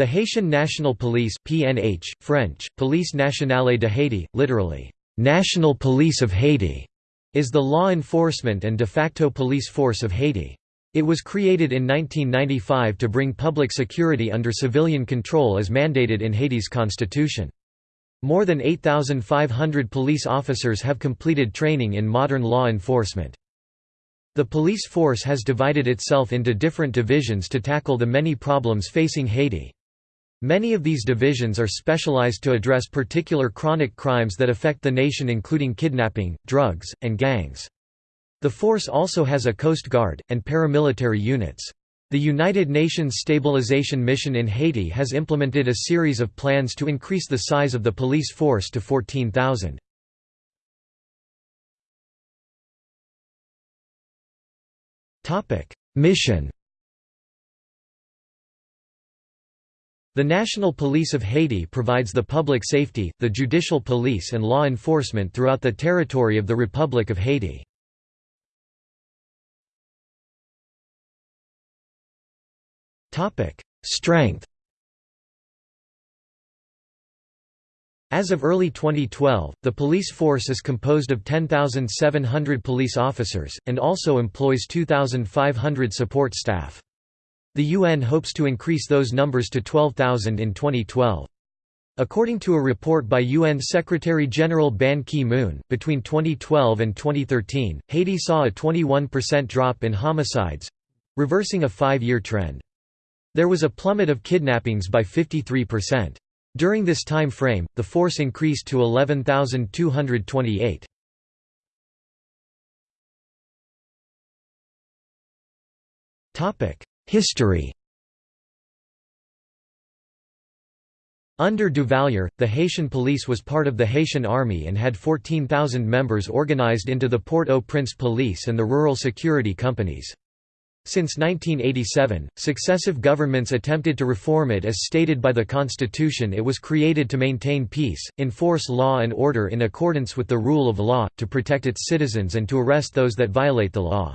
The Haitian National Police PNH, French, Police Nationale de Haiti, literally, "'National Police of Haiti' is the law enforcement and de facto police force of Haiti. It was created in 1995 to bring public security under civilian control as mandated in Haiti's constitution. More than 8,500 police officers have completed training in modern law enforcement. The police force has divided itself into different divisions to tackle the many problems facing Haiti. Many of these divisions are specialized to address particular chronic crimes that affect the nation including kidnapping, drugs, and gangs. The force also has a Coast Guard, and paramilitary units. The United Nations Stabilization Mission in Haiti has implemented a series of plans to increase the size of the police force to 14,000. Mission The National Police of Haiti provides the public safety, the judicial police and law enforcement throughout the territory of the Republic of Haiti. Strength As of early 2012, the police force is composed of 10,700 police officers, and also employs 2,500 support staff. The UN hopes to increase those numbers to 12,000 in 2012. According to a report by UN Secretary-General Ban Ki-moon, between 2012 and 2013, Haiti saw a 21% drop in homicides—reversing a five-year trend. There was a plummet of kidnappings by 53%. During this time frame, the force increased to 11,228. Topic: History Under Duvalier, the Haitian police was part of the Haitian army and had 14,000 members organized into the Port-au-Prince Police and the rural security companies. Since 1987, successive governments attempted to reform it as stated by the constitution it was created to maintain peace, enforce law and order in accordance with the rule of law, to protect its citizens and to arrest those that violate the law.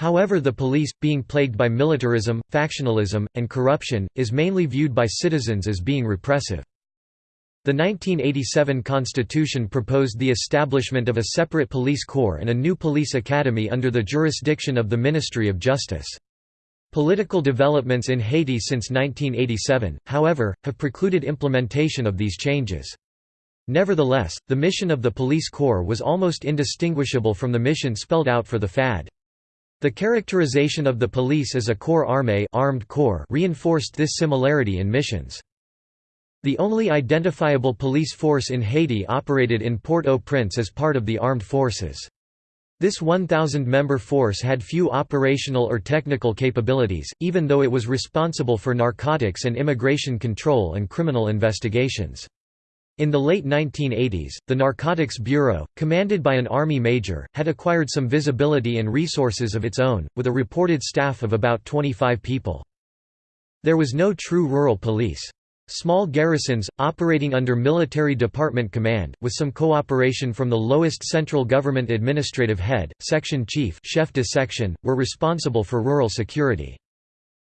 However the police, being plagued by militarism, factionalism, and corruption, is mainly viewed by citizens as being repressive. The 1987 constitution proposed the establishment of a separate police corps and a new police academy under the jurisdiction of the Ministry of Justice. Political developments in Haiti since 1987, however, have precluded implementation of these changes. Nevertheless, the mission of the police corps was almost indistinguishable from the mission spelled out for the FAD. The characterization of the police as a corps armé armed corps reinforced this similarity in missions. The only identifiable police force in Haiti operated in Port-au-Prince as part of the armed forces. This 1,000-member force had few operational or technical capabilities, even though it was responsible for narcotics and immigration control and criminal investigations. In the late 1980s, the Narcotics Bureau, commanded by an Army major, had acquired some visibility and resources of its own, with a reported staff of about 25 people. There was no true rural police. Small garrisons, operating under military department command, with some cooperation from the lowest central government administrative head, section chief chef de section, were responsible for rural security.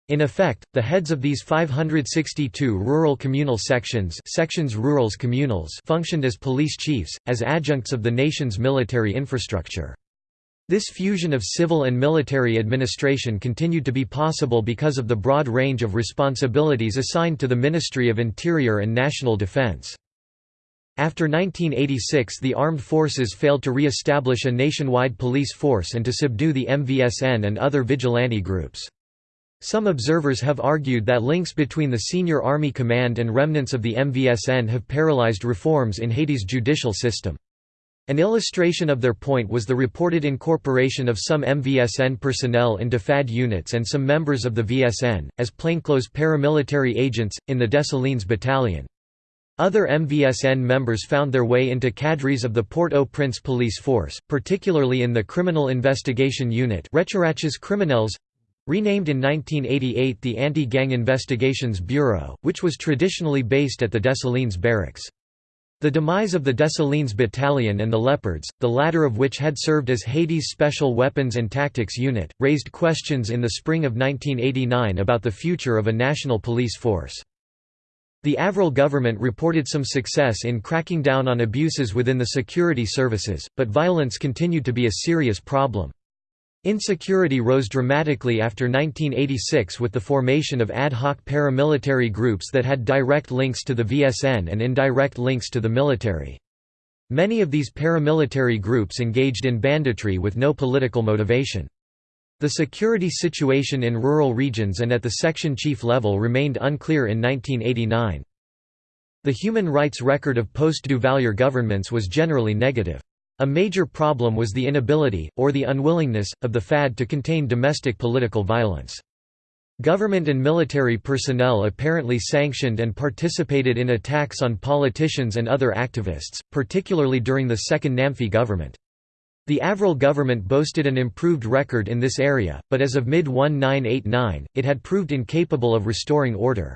In effect, the heads of these 562 rural communal sections sections rurales communals functioned as police chiefs, as adjuncts of the nation's military infrastructure. This fusion of civil and military administration continued to be possible because of the broad range of responsibilities assigned to the Ministry of Interior and National Defense. After 1986 the armed forces failed to re-establish a nationwide police force and to subdue the MVSN and other vigilante groups. Some observers have argued that links between the senior army command and remnants of the MVSN have paralyzed reforms in Haiti's judicial system. An illustration of their point was the reported incorporation of some MVSN personnel into FAD units and some members of the VSN, as plainclothes paramilitary agents, in the Dessalines Battalion. Other MVSN members found their way into cadres of the Port-au-Prince police force, particularly in the Criminal Investigation Unit Criminels Renamed in 1988 the Anti-Gang Investigations Bureau, which was traditionally based at the Dessalines barracks. The demise of the Dessalines Battalion and the Leopards, the latter of which had served as Haiti's Special Weapons and Tactics Unit, raised questions in the spring of 1989 about the future of a national police force. The Avril government reported some success in cracking down on abuses within the security services, but violence continued to be a serious problem. Insecurity rose dramatically after 1986 with the formation of ad hoc paramilitary groups that had direct links to the VSN and indirect links to the military. Many of these paramilitary groups engaged in banditry with no political motivation. The security situation in rural regions and at the section chief level remained unclear in 1989. The human rights record of post-Duvalier governments was generally negative. A major problem was the inability, or the unwillingness, of the FAD to contain domestic political violence. Government and military personnel apparently sanctioned and participated in attacks on politicians and other activists, particularly during the second Namphy government. The Avril government boasted an improved record in this area, but as of mid-1989, it had proved incapable of restoring order.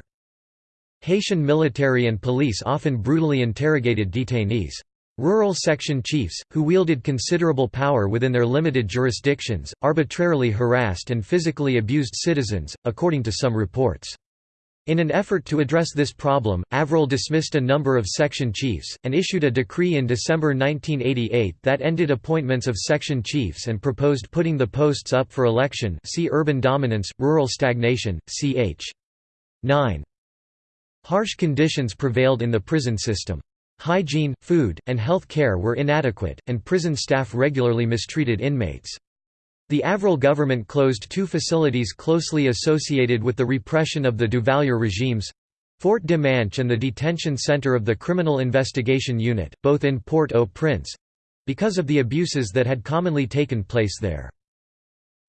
Haitian military and police often brutally interrogated detainees. Rural section chiefs, who wielded considerable power within their limited jurisdictions, arbitrarily harassed and physically abused citizens, according to some reports. In an effort to address this problem, Avril dismissed a number of section chiefs, and issued a decree in December 1988 that ended appointments of section chiefs and proposed putting the posts up for election see urban dominance, rural stagnation, ch. 9. Harsh conditions prevailed in the prison system. Hygiene, food, and health care were inadequate, and prison staff regularly mistreated inmates. The Avril government closed two facilities closely associated with the repression of the Duvalier regimes—Fort Dimanche and the detention center of the Criminal Investigation Unit, both in Port-au-Prince—because of the abuses that had commonly taken place there.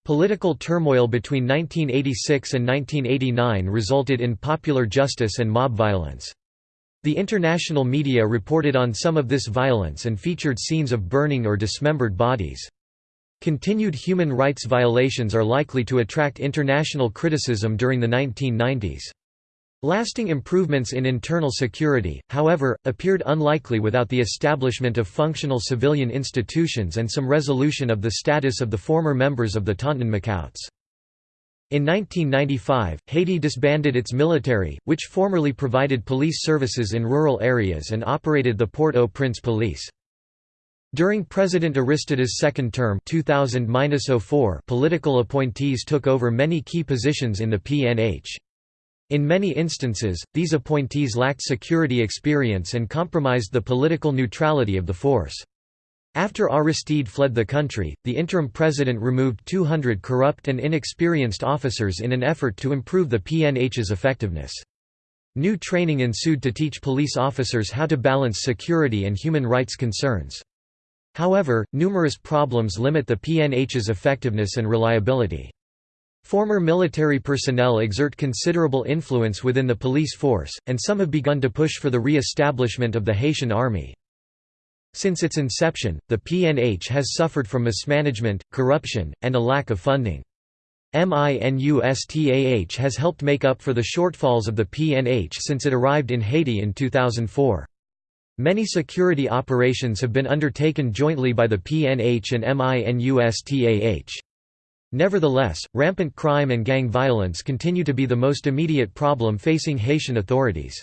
Political turmoil between 1986 and 1989 resulted in popular justice and mob violence. The international media reported on some of this violence and featured scenes of burning or dismembered bodies. Continued human rights violations are likely to attract international criticism during the 1990s. Lasting improvements in internal security, however, appeared unlikely without the establishment of functional civilian institutions and some resolution of the status of the former members of the Tonton-Macoutes. In 1995, Haiti disbanded its military, which formerly provided police services in rural areas and operated the Port-au-Prince police. During President Aristide's second term 2000 political appointees took over many key positions in the PNH. In many instances, these appointees lacked security experience and compromised the political neutrality of the force. After Aristide fled the country, the interim president removed 200 corrupt and inexperienced officers in an effort to improve the PNH's effectiveness. New training ensued to teach police officers how to balance security and human rights concerns. However, numerous problems limit the PNH's effectiveness and reliability. Former military personnel exert considerable influence within the police force, and some have begun to push for the re-establishment of the Haitian army. Since its inception, the PNH has suffered from mismanagement, corruption, and a lack of funding. MINUSTAH has helped make up for the shortfalls of the PNH since it arrived in Haiti in 2004. Many security operations have been undertaken jointly by the PNH and MINUSTAH. Nevertheless, rampant crime and gang violence continue to be the most immediate problem facing Haitian authorities.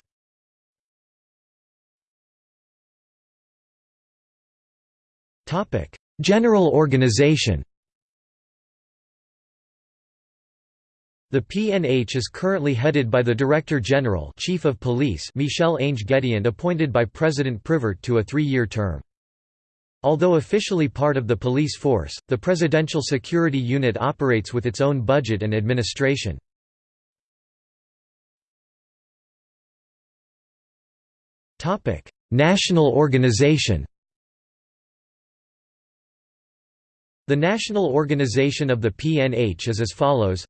General organization The PNH is currently headed by the Director General Chief of Police Michel Ange Gédéon appointed by President Privert to a three-year term. Although officially part of the police force, the Presidential Security Unit operates with its own budget and administration. National organization The national organization of the PNH is as follows.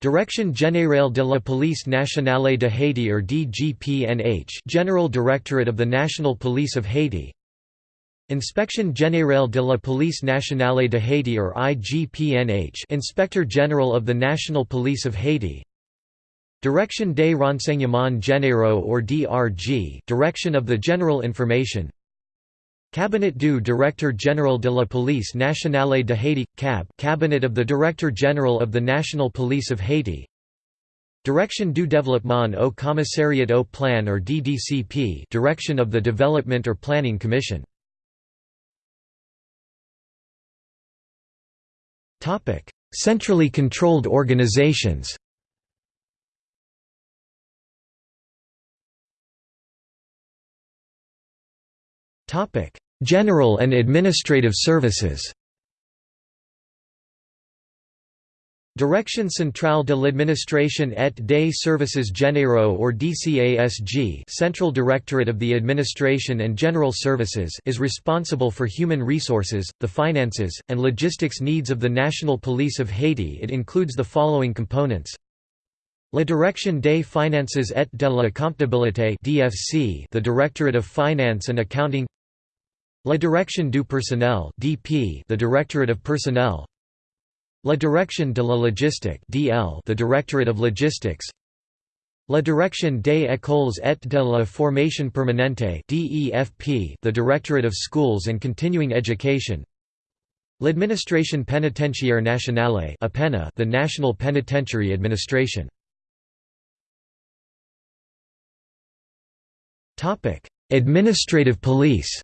Direction Générale de la Police Nationale de Haiti or DGPNH General Directorate of the National Police of Haiti. Inspection Générale de la Police Nationale de Haiti or IGPNH Inspector General of the National Police of Haiti. Direction des Renseignements Généraux or DRG Direction of the General Information Cabinet du Directeur Général de la Police Nationale de Haiti – CAB Cabinet of the Director General of the National Police of Haiti Direction du Développement au Commissariat au Plan or DDCP Direction of the Development or Planning Commission. Topic. Centrally controlled organizations General and administrative services. Direction centrale de l'administration et des services généraux or DCASG Central Directorate of the Administration and General Services is responsible for human resources, the finances, and logistics needs of the National Police of Haiti. It includes the following components. La Direction des Finances et de la Comptabilité the Directorate of Finance and Accounting La Direction du Personnel DP the Directorate of Personnel. La Direction de la Logistique DL the Directorate of Logistics. La Direction des Écoles et de la Formation Permanente DEFP the Directorate of Schools and Continuing Education. L'Administration Pénitentiaire Nationale APENA the National Penitentiary Administration. Topic: Administrative police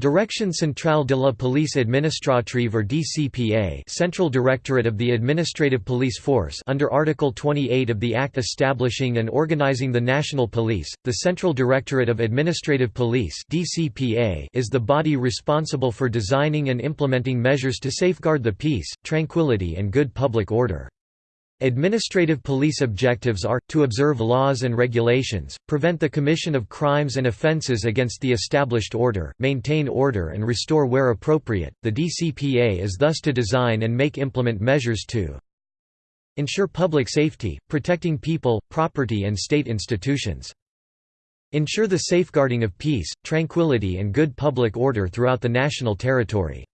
Direction Centrale de la Police Administrative or DCPA Central Directorate of the Administrative Police Force under Article 28 of the Act establishing and organizing the National Police, the Central Directorate of Administrative Police DCPA is the body responsible for designing and implementing measures to safeguard the peace, tranquility and good public order. Administrative police objectives are, to observe laws and regulations, prevent the commission of crimes and offences against the established order, maintain order and restore where appropriate. The DCPA is thus to design and make implement measures to ensure public safety, protecting people, property and state institutions. Ensure the safeguarding of peace, tranquility and good public order throughout the national territory.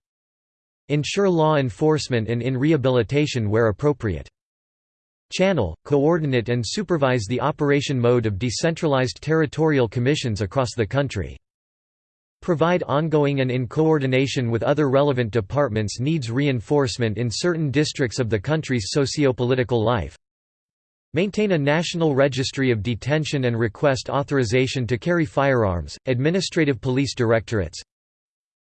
Ensure law enforcement and in rehabilitation where appropriate channel, coordinate and supervise the operation mode of decentralized territorial commissions across the country. Provide ongoing and in coordination with other relevant departments needs reinforcement in certain districts of the country's socio-political life. Maintain a national registry of detention and request authorization to carry firearms, administrative police directorates,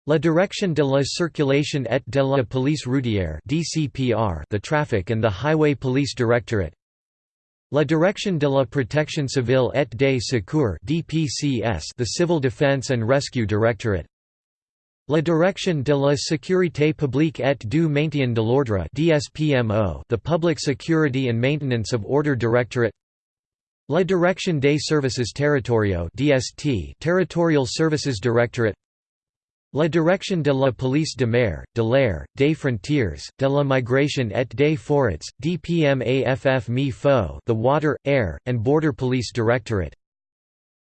La Direction de la Circulation et de la Police Routière (DCPR), the Traffic and the Highway Police Directorate. La Direction de la Protection Civile et des Secours (DPCS), the Civil Defense and Rescue Directorate. La Direction de la Sécurité publique et du maintien de l'ordre (DSPMO), the Public Security and Maintenance of Order Directorate. La Direction des Services Territoriaux (DST), Territorial Services Directorate. La Direction de la Police de Mer, de l'air, des frontières, de la migration et des forêts, DPMAFF mi fo the Water, Air, and Border Police Directorate.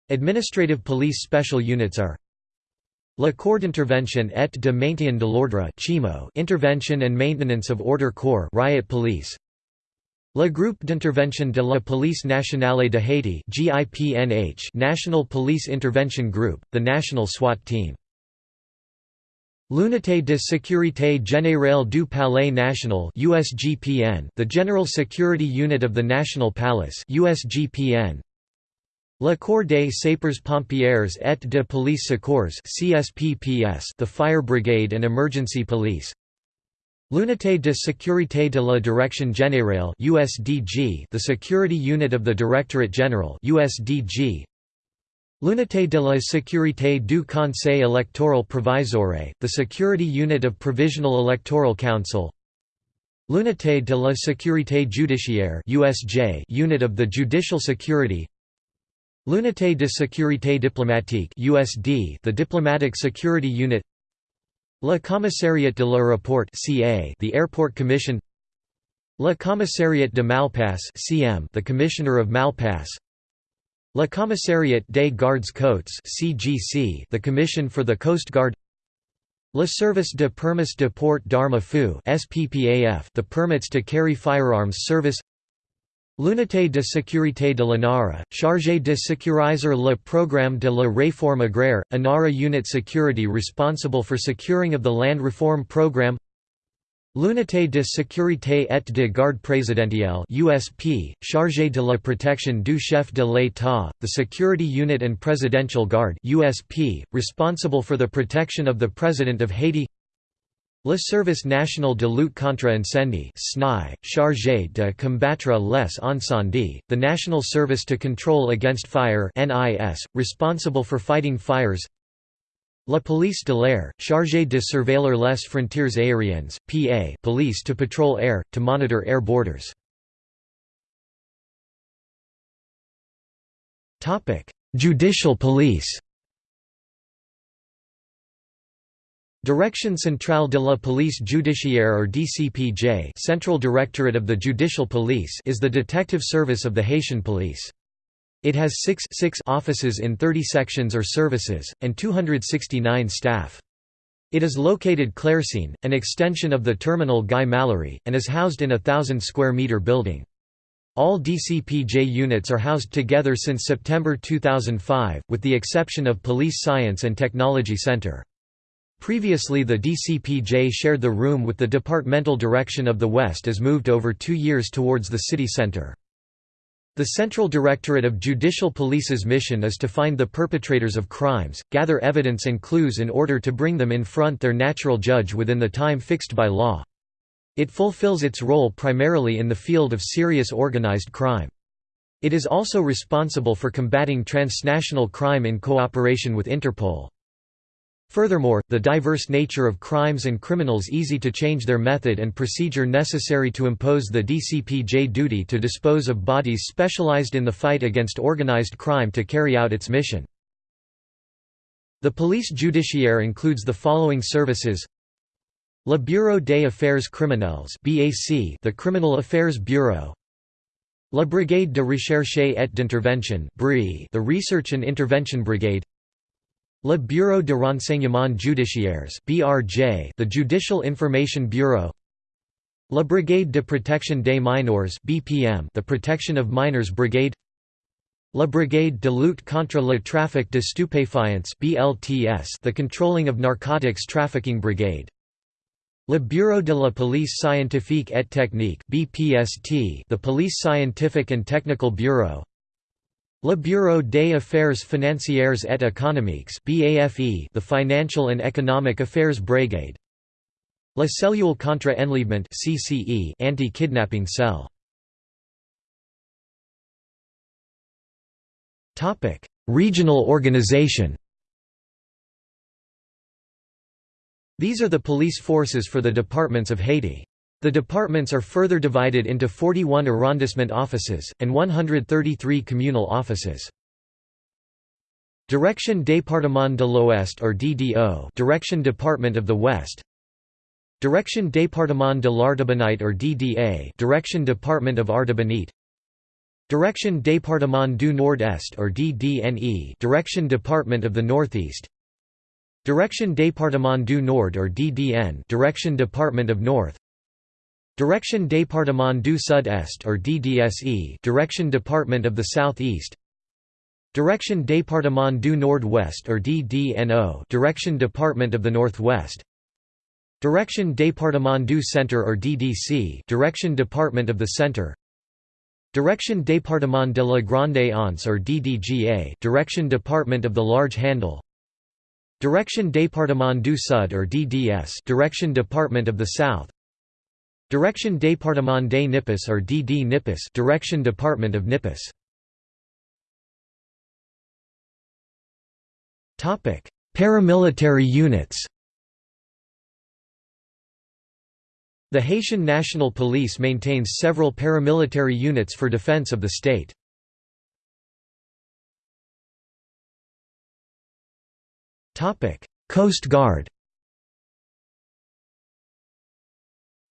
Administrative police special units are La Corps d'intervention et de maintien de l'ordre Intervention and Maintenance of Order Corps Riot Police Le Groupe d'intervention de la Police Nationale de Haiti National Police Intervention Group, the national SWAT team L'Unité de sécurité générale du Palais National USGPN, the General Security Unit of the National Palace USGPN. Le Corps des Sapeurs-Pompiers et de Police Secours CSPPS, the Fire Brigade and Emergency Police. L'Unité de sécurité de la Direction Générale USDG, the Security Unit of the Directorate General USDG. L'unité de la sécurité du Conseil électoral provisoire, the security unit of Provisional Electoral Council. L'unité de la sécurité judiciaire USJ unit of the Judicial Security. L'unité de sécurité diplomatique USD the Diplomatic Security Unit. Le Commissariat de l'aéroport CA the Airport Commission. Le Commissariat de Malpasse CM the Commissioner of Malpasse Le Commissariat des Gardes Côtes (CGC), the Commission for the Coast Guard. Le Service de Permis de Port d'Armes à Feu (SPPAF), the permits to carry firearms service. L'unité de sécurité de l'ANARA, chargée de sécuriser le programme de la réforme agraire, ANARA unit security responsible for securing of the land reform program. L'unité de sécurité et de garde présidentielle USP, chargée de la protection du chef de l'État, the Security Unit and Presidential Guard USP, responsible for the protection of the President of Haiti. Le Service National de Lutte contre Incendie SNI, chargé de combattre les incendies, the National Service to Control Against Fire NIS, responsible for fighting fires La Police de l'air, chargée de surveiller les frontières aériennes, PA police to patrol air, to monitor air borders. Judicial police Direction Centrale de la Police Judiciaire or DCPJ Central Directorate of the Judicial Police is the detective service of the Haitian police. It has six, six offices in 30 sections or services, and 269 staff. It is located Clercine, an extension of the terminal Guy Malary, and is housed in a thousand square metre building. All DCPJ units are housed together since September 2005, with the exception of Police Science and Technology Center. Previously the DCPJ shared the room with the Departmental Direction of the West as moved over two years towards the city center. The Central Directorate of Judicial Police's mission is to find the perpetrators of crimes, gather evidence and clues in order to bring them in front their natural judge within the time fixed by law. It fulfills its role primarily in the field of serious organized crime. It is also responsible for combating transnational crime in cooperation with Interpol. Furthermore, the diverse nature of crimes and criminals easy to change their method and procedure necessary to impose the DCPJ duty to dispose of bodies specialized in the fight against organized crime to carry out its mission. The police judiciaire includes the following services. Le Bureau des Affaires Criminelles the Criminal Affairs Bureau. La Brigade de Recherche et d'Intervention the Research and Intervention Brigade Le Bureau de Renseignement Judiciaires (BRJ), the Judicial Information Bureau. La Brigade de Protection des Mineurs (BPM), the Protection of Minors Brigade. La Brigade de lutte contre le trafic de stupéfiants (BLTS), the Controlling of Narcotics Trafficking Brigade. Le Bureau de la Police Scientifique et Technique (BPST), the Police Scientific and Technical Bureau. Le Bureau des Affaires Financières et Économiques BAFE, the Financial and Economic Affairs Brigade. La Cellule contre Enlèvement anti-kidnapping cell. Topic. Regional organization. These are the police forces for the departments of Haiti. The departments are further divided into 41 arrondissement offices, and 133 communal offices. Direction Département de l'Ouest or DDO Direction Department of the West. Direction Département de l'Artibonite or DDA Direction Department of Artibonite Direction Département du Nord-Est or DDNE Direction Department of the Northeast. Direction Département du Nord or DDN Direction Department of North Direction Département du Sud-Est or DDSE Direction Department of the Southeast. Direction Département du Nord-Ouest or DDNO Direction Department of the Northwest Direction Département du Centre or DDC Direction Department of the Center Direction Département de la Grande Anse or DDGA Direction Department of the Large Handle Direction Département du Sud or DDS Direction Department of the South Direction Département des Nippes or DD Nippes Direction Department of Nippes Topic: Paramilitary units. The Haitian National Police maintains several paramilitary units for defense of the state. Topic: Coast Guard.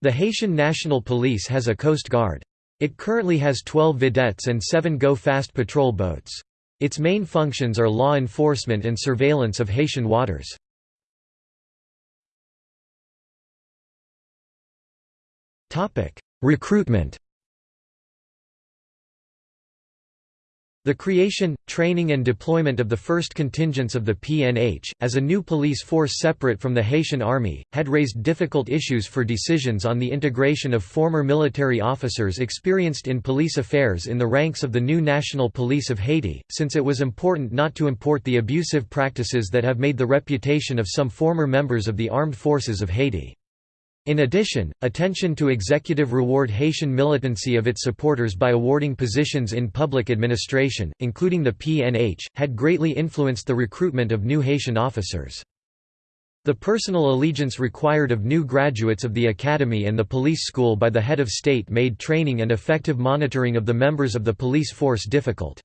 The Haitian National Police has a coast guard. It currently has 12 vedettes and 7 go-fast patrol boats. Its main functions are law enforcement and surveillance of Haitian waters. Recruitment The creation, training and deployment of the first contingents of the PNH, as a new police force separate from the Haitian army, had raised difficult issues for decisions on the integration of former military officers experienced in police affairs in the ranks of the new National Police of Haiti, since it was important not to import the abusive practices that have made the reputation of some former members of the armed forces of Haiti. In addition, attention to executive reward Haitian militancy of its supporters by awarding positions in public administration, including the PNH, had greatly influenced the recruitment of new Haitian officers. The personal allegiance required of new graduates of the academy and the police school by the head of state made training and effective monitoring of the members of the police force difficult.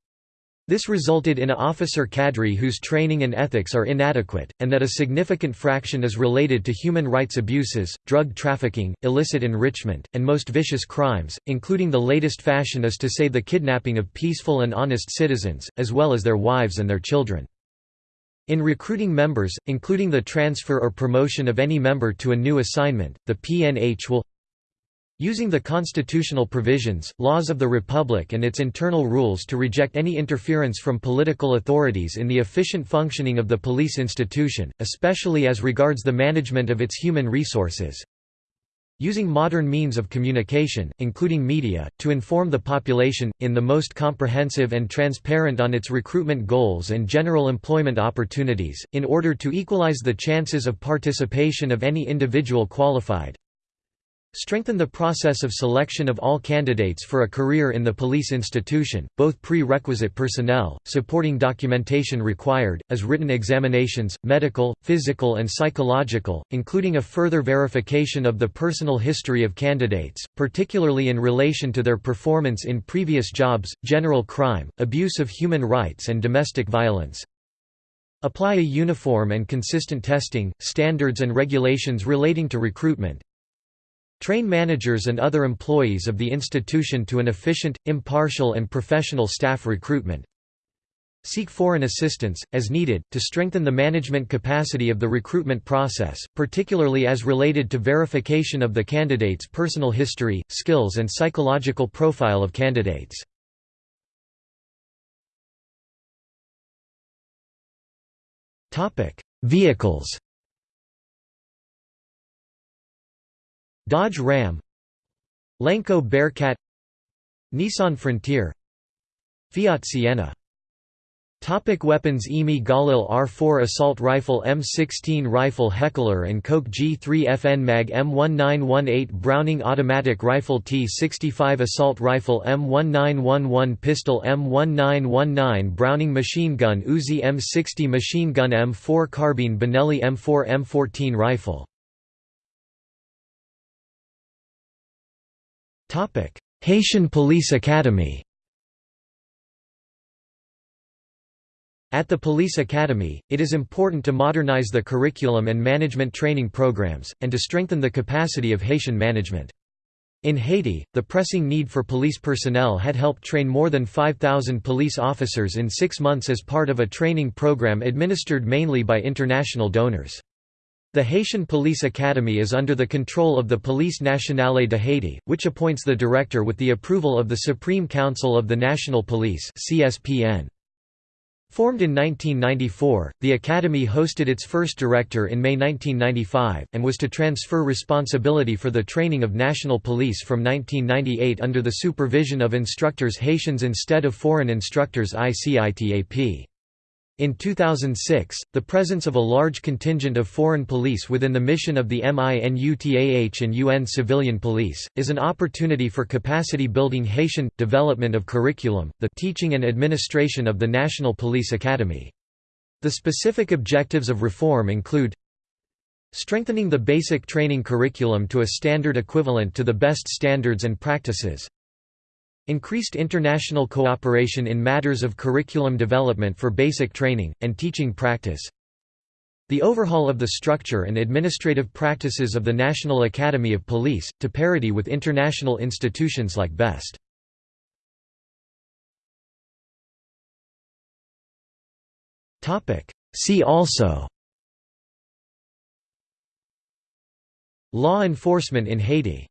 This resulted in a officer cadre whose training and ethics are inadequate, and that a significant fraction is related to human rights abuses, drug trafficking, illicit enrichment, and most vicious crimes, including the latest fashion is to say the kidnapping of peaceful and honest citizens, as well as their wives and their children. In recruiting members, including the transfer or promotion of any member to a new assignment, the PNH will Using the constitutional provisions, laws of the Republic and its internal rules to reject any interference from political authorities in the efficient functioning of the police institution, especially as regards the management of its human resources. Using modern means of communication, including media, to inform the population, in the most comprehensive and transparent on its recruitment goals and general employment opportunities, in order to equalize the chances of participation of any individual qualified, Strengthen the process of selection of all candidates for a career in the police institution, both prerequisite personnel, supporting documentation required, as written examinations, medical, physical and psychological, including a further verification of the personal history of candidates, particularly in relation to their performance in previous jobs, general crime, abuse of human rights and domestic violence, Apply a uniform and consistent testing, standards and regulations relating to recruitment, Train managers and other employees of the institution to an efficient, impartial and professional staff recruitment. Seek foreign assistance, as needed, to strengthen the management capacity of the recruitment process, particularly as related to verification of the candidate's personal history, skills and psychological profile of candidates. Vehicles Dodge Ram Lenco Bearcat Nissan Frontier Fiat Siena Topic weapons IMI Galil R4 Assault Rifle M16 Rifle Heckler & Koch G3 FN Mag M1918 Browning Automatic Rifle T65 Assault Rifle M1911 Pistol M1919 Browning Machine Gun Uzi M60 Machine Gun M4 Carbine Benelli M4 M14 Rifle Haitian Police Academy At the Police Academy, it is important to modernize the curriculum and management training programs, and to strengthen the capacity of Haitian management. In Haiti, the pressing need for police personnel had helped train more than 5,000 police officers in six months as part of a training program administered mainly by international donors. The Haitian Police Academy is under the control of the Police Nationale de Haiti, which appoints the director with the approval of the Supreme Council of the National Police. Formed in 1994, the Academy hosted its first director in May 1995, and was to transfer responsibility for the training of national police from 1998 under the supervision of instructors Haitians instead of foreign instructors ICITAP. In 2006, the presence of a large contingent of foreign police within the mission of the MINUSTAH and UN civilian police, is an opportunity for capacity building Haitian, development of curriculum, the teaching and administration of the National Police Academy. The specific objectives of reform include strengthening the basic training curriculum to a standard equivalent to the best standards and practices, Increased international cooperation in matters of curriculum development for basic training, and teaching practice. The overhaul of the structure and administrative practices of the National Academy of Police, to parity with international institutions like BEST. See also Law enforcement in Haiti